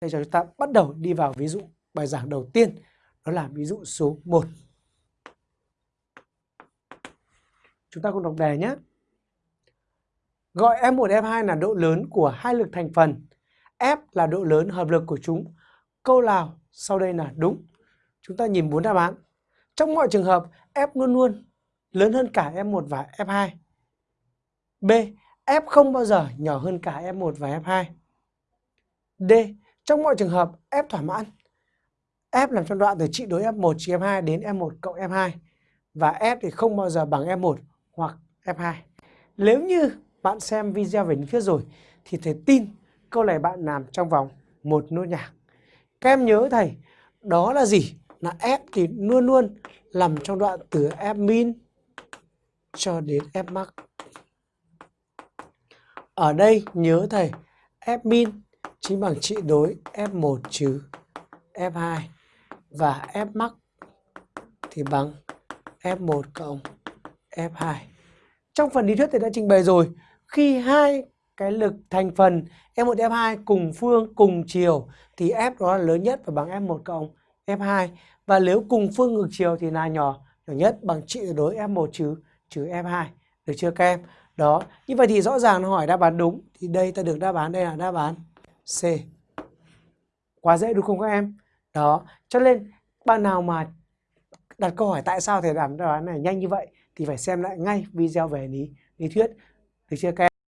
Bây giờ chúng ta bắt đầu đi vào ví dụ bài giảng đầu tiên, đó là ví dụ số 1. Chúng ta cùng đọc đề nhé. Gọi F1, F2 là độ lớn của hai lực thành phần. F là độ lớn hợp lực của chúng. Câu nào sau đây là đúng? Chúng ta nhìn bốn đáp án. Trong mọi trường hợp, F luôn luôn lớn hơn cả F1 và F2. B. F không bao giờ nhỏ hơn cả F1 và F2. D. Trong mọi trường hợp, F thỏa mãn. F nằm trong đoạn từ trị đối F1 trừ F2 đến F1 cộng F2. Và F thì không bao giờ bằng F1 hoặc F2. Nếu như bạn xem video về lý thuyết rồi thì thầy tin câu này bạn làm trong vòng một nốt nhạc. Các em nhớ thầy, đó là gì? Là F thì luôn luôn nằm trong đoạn từ F min cho đến F max. Ở đây nhớ thầy, F min chính bằng trị đối F1 trừ F2 và F max thì bằng F1 cộng F2. Trong phần lý thuyết thì đã trình bày rồi, khi hai cái lực thành phần F1 F2 cùng phương cùng chiều thì F đó là lớn nhất và bằng F1 cộng F2 và nếu cùng phương ngược chiều thì là nhỏ nhỏ nhất bằng trị đối F1 trừ trừ F2. Được chưa các em? Đó, như vậy thì rõ ràng nó hỏi đáp án đúng thì đây ta được đáp án đây là đáp án C. Quá dễ đúng không các em? Đó, cho nên bạn nào mà đặt câu hỏi tại sao thầy làm đáp án này nhanh như vậy thì phải xem lại ngay video về lý lý thuyết được chưa các em?